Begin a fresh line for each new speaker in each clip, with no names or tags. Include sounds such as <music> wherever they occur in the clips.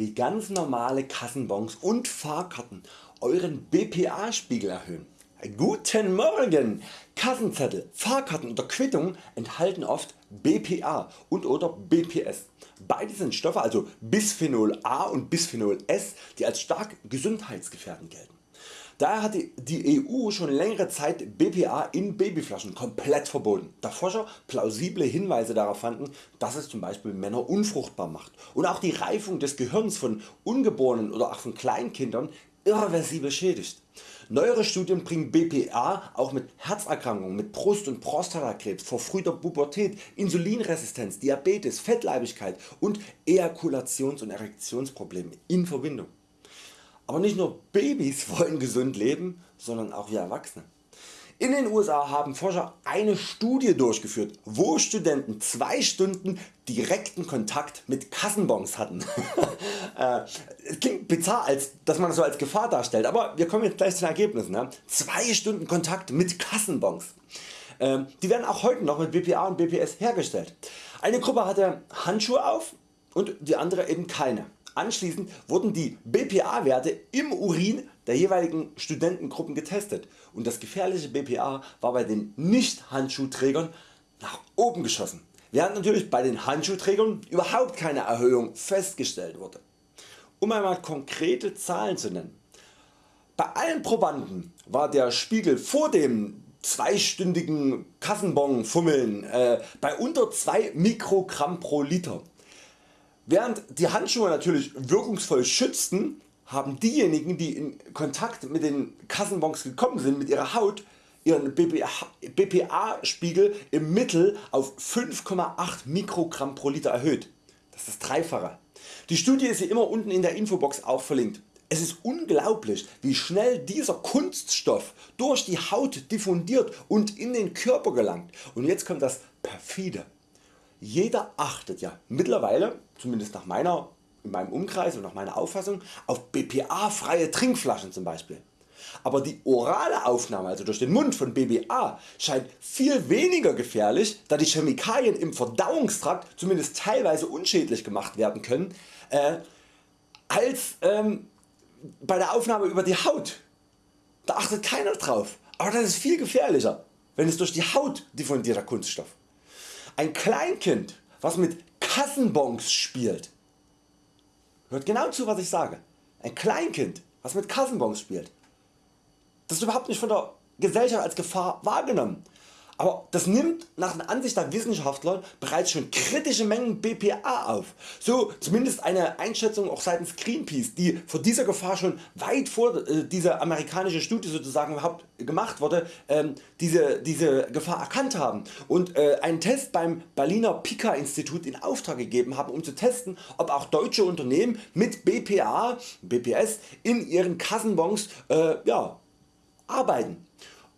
wie ganz normale Kassenbons und Fahrkarten Euren BPA Spiegel erhöhen. Guten Morgen! Kassenzettel, Fahrkarten oder Quittungen enthalten oft BPA und oder BPS. Beide sind Stoffe also Bisphenol A und Bisphenol S die als stark gesundheitsgefährdend gelten. Daher hat die EU schon längere Zeit BPA in Babyflaschen komplett verboten, da Forscher plausible Hinweise darauf fanden, dass es zum Beispiel Männer unfruchtbar macht und auch die Reifung des Gehirns von Ungeborenen oder auch von Kleinkindern irreversibel schädigt. Neuere Studien bringen BPA auch mit Herzerkrankungen, mit Brust- und Prostatakrebs, verfrühter Pubertät, Insulinresistenz, Diabetes, Fettleibigkeit und Ejakulations- und Erektionsproblemen in Verbindung. Aber nicht nur Babys <laughs> wollen gesund leben, sondern auch wir Erwachsene. In den USA haben Forscher eine Studie durchgeführt, wo Studenten 2 Stunden direkten Kontakt mit Kassenbons hatten. <laughs> Äh, klingt bizarr, als, dass man das so als Gefahr darstellt, aber wir kommen jetzt gleich zu den Ergebnissen. 2 Stunden Kontakt mit Kassenbons. Ähm, die werden auch heute noch mit BPA und BPS hergestellt. Eine Gruppe hatte Handschuhe auf und die andere eben keine. Anschließend wurden die BPA Werte im Urin der jeweiligen Studentengruppen getestet und das gefährliche BPA war bei den nicht Handschuhträgern nach oben geschossen, während natürlich bei den Handschuhträgern überhaupt keine Erhöhung festgestellt wurde. Um einmal konkrete Zahlen zu nennen. Bei allen Probanden war der Spiegel vor dem zweistündigen Kassenbon fummeln äh, bei unter 2 Mikrogramm pro Liter Während die Handschuhe natürlich wirkungsvoll schützten, haben diejenigen die in Kontakt mit den Kassenbons gekommen sind mit ihrer Haut ihren BPA Spiegel im Mittel auf 5,8 Mikrogramm pro Liter erhöht. Das ist das. Die Studie ist hier immer unten in der Infobox auch verlinkt. Es ist unglaublich wie schnell dieser Kunststoff durch die Haut diffundiert und in den Körper gelangt. Und jetzt kommt das perfide. Jeder achtet ja mittlerweile, zumindest nach meiner, in meinem Umkreis und nach meiner Auffassung, auf BPA freie Trinkflaschen zum Beispiel. Aber die orale Aufnahme also durch den Mund von BPA scheint viel weniger gefährlich, da die Chemikalien im Verdauungstrakt zumindest teilweise unschädlich gemacht werden können, äh, als ähm, bei der Aufnahme über die Haut. Da achtet keiner drauf, aber das ist viel gefährlicher, wenn es durch die Haut diffundierter Kunststoff. Ein Kleinkind was mit Kassenbons spielt, hört genau zu was ich sage, ein Kleinkind was mit Kassenbons spielt, das ist überhaupt nicht von der Gesellschaft als Gefahr wahrgenommen. Aber das nimmt nach der Ansicht der Wissenschaftler bereits schon kritische Mengen BPA auf. So zumindest eine Einschätzung auch seitens Greenpeace die vor dieser Gefahr schon weit vor äh, dieser amerikanische Studie sozusagen überhaupt gemacht wurde, ähm, diese, diese Gefahr erkannt haben und äh, einen Test beim Berliner Pika Institut in Auftrag gegeben haben um zu testen ob auch deutsche Unternehmen mit BPA, BPS in ihren Kassenbons äh, ja, arbeiten.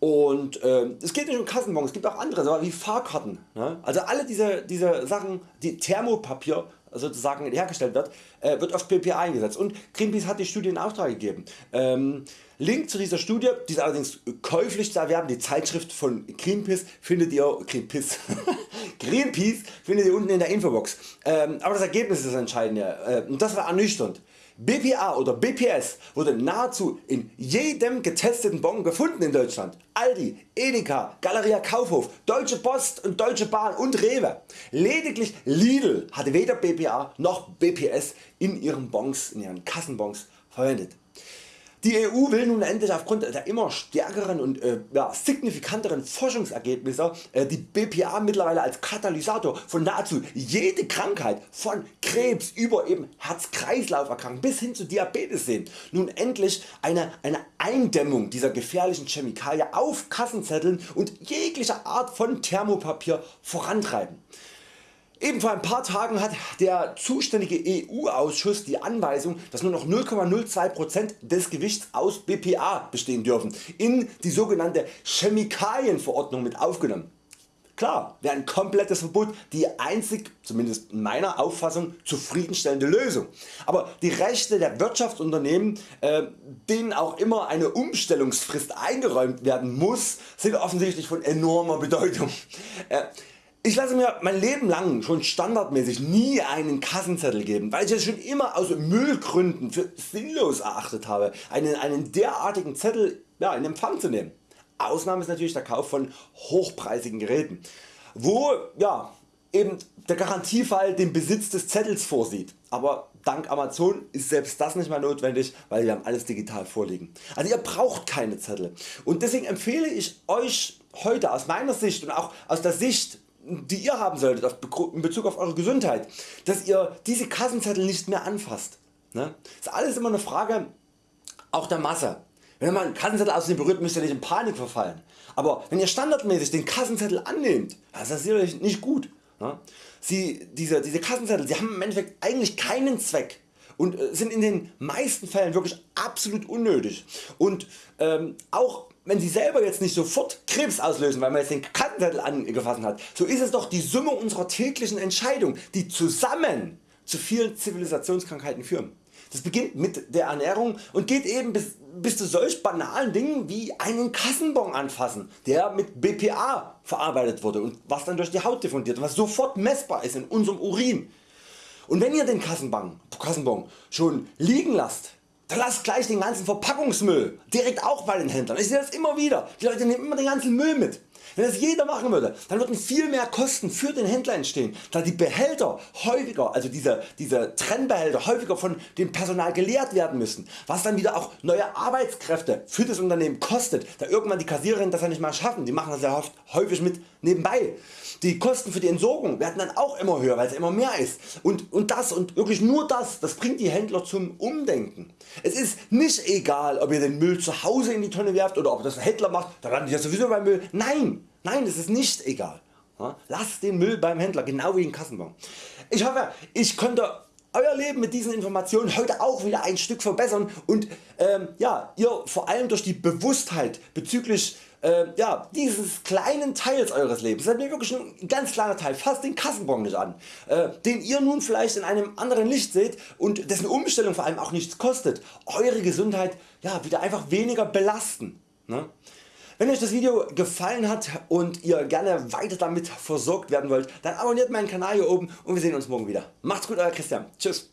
Und äh, es geht nicht um Kassenbons, es gibt auch andere wie Fahrkarten. Ne? Also alle diese, diese Sachen, die Thermopapier sozusagen hergestellt wird, äh, wird auf PPA eingesetzt und Greenpeace hat die Studie in Auftrag gegeben. Ähm, Link zu dieser Studie, die ist allerdings käuflich zu erwerben, die Zeitschrift von Greenpeace findet ihr, Greenpeace, <laughs> Greenpeace findet ihr unten in der Infobox. Ähm, aber das Ergebnis ist das Entscheidende äh, und das war ernüchternd. BPA oder BPS wurde nahezu in jedem getesteten Bon gefunden in Deutschland. Aldi, Edeka, Galeria Kaufhof, Deutsche Post und Deutsche Bahn und Rewe. Lediglich Lidl hatte weder BPA noch BPS in ihren Bons, in ihren Kassenbons verwendet. Die EU will nun endlich aufgrund der immer stärkeren und äh, ja, signifikanteren Forschungsergebnisse äh, die BPA mittlerweile als Katalysator von nahezu jede Krankheit von Krebs über eben Herz-Kreislauf-Erkrankungen bis hin zu Diabetes sehen. Nun endlich eine, eine Eindämmung dieser gefährlichen Chemikalie auf Kassenzetteln und jeglicher Art von Thermopapier vorantreiben. Eben vor ein paar Tagen hat der zuständige EU Ausschuss die Anweisung dass nur noch 0,02% des Gewichts aus BPA bestehen dürfen in die sogenannte Chemikalienverordnung mit aufgenommen. Klar wäre ein komplettes Verbot die einzig, zumindest in meiner Auffassung, zufriedenstellende Lösung. Aber die Rechte der Wirtschaftsunternehmen, äh, denen auch immer eine Umstellungsfrist eingeräumt werden muss, sind offensichtlich von enormer Bedeutung. Äh, Ich lasse mir mein Leben lang schon standardmäßig nie einen Kassenzettel geben, weil ich es schon immer aus Müllgründen für sinnlos erachtet habe, einen, einen derartigen Zettel ja, in Empfang zu nehmen. Ausnahme ist natürlich der Kauf von hochpreisigen Geräten, wo ja, eben der Garantiefall den Besitz des Zettels vorsieht. Aber dank Amazon ist selbst das nicht mehr notwendig, weil wir haben alles digital vorliegen. Also ihr braucht keine Zettel und deswegen empfehle ich Euch heute aus meiner Sicht und auch aus der Sicht die ihr haben solltet in Bezug auf Eure Gesundheit, dass ihr diese Kassenzettel nicht mehr anfasst. Ne? Das ist alles immer eine Frage auch der Masse. Wenn man einen Kassenzettel aus dem berührt, müsst ihr nicht in Panik verfallen. Aber wenn ihr standardmäßig den Kassenzettel annehmt, das ist sicherlich nicht gut. Ne? Sie, diese, diese Kassenzettel sie haben im Endeffekt eigentlich keinen Zweck und äh, sind in den meisten Fällen wirklich absolut unnötig. Und ähm, auch wenn Sie selber jetzt nicht sofort Krebs auslösen, weil man jetzt den Kassenzettel angefasst hat, so ist es doch die Summe unserer täglichen Entscheidungen, die zusammen zu vielen Zivilisationskrankheiten führen. Das beginnt mit der Ernährung und geht eben bis, bis zu solch banalen Dingen wie einen Kassenbon anfassen, der mit BPA verarbeitet wurde und was dann durch die Haut diffundiert, was sofort messbar ist in unserem Urin. Und wenn ihr den Kassenbon, Kassenbon schon liegen lasst, dann lasst gleich den ganzen Verpackungsmüll direkt auch bei den Händlern. Ich sehe das immer wieder. Die Leute nehmen immer den ganzen Müll mit. Wenn das jeder machen würde, dann würden viel mehr Kosten für den Händler entstehen, da die Behälter häufiger, also diese, diese Trennbehälter häufiger von dem Personal geleert werden müssen, was dann wieder auch neue Arbeitskräfte für das Unternehmen kostet, da irgendwann die Kassiererinnen das ja nicht mehr schaffen, die machen das ja häufig mit nebenbei. Die Kosten für die Entsorgung werden dann auch immer höher, weil es immer mehr ist. Und, und das und wirklich nur das, das bringt die Händler zum Umdenken. Es ist nicht egal ob ihr den Müll zu Hause in die Tonne werft oder ob das ein Händler macht, da landet ja sowieso beim Müll. Nein, nein es ist nicht egal. Lasst den Müll beim Händler, genau wie den Kassenbon. Ich hoffe ich konnte Euer Leben mit diesen Informationen heute auch wieder ein Stück verbessern und ähm, ja, ihr vor allem durch die Bewusstheit bezüglich äh, ja, dieses kleinen Teils eures Lebens, das ist wirklich ein ganz kleiner Teil, fasst den Kassenbon nicht an, äh, den ihr nun vielleicht in einem anderen Licht seht und dessen Umstellung vor allem auch nichts kostet, eure Gesundheit ja, wieder einfach weniger belasten. Ne? Wenn Euch das Video gefallen hat und ihr gerne weiter damit versorgt werden wollt, dann abonniert meinen Kanal hier oben und wir sehen uns morgen wieder. Macht's gut Euer Christian. Tschüss.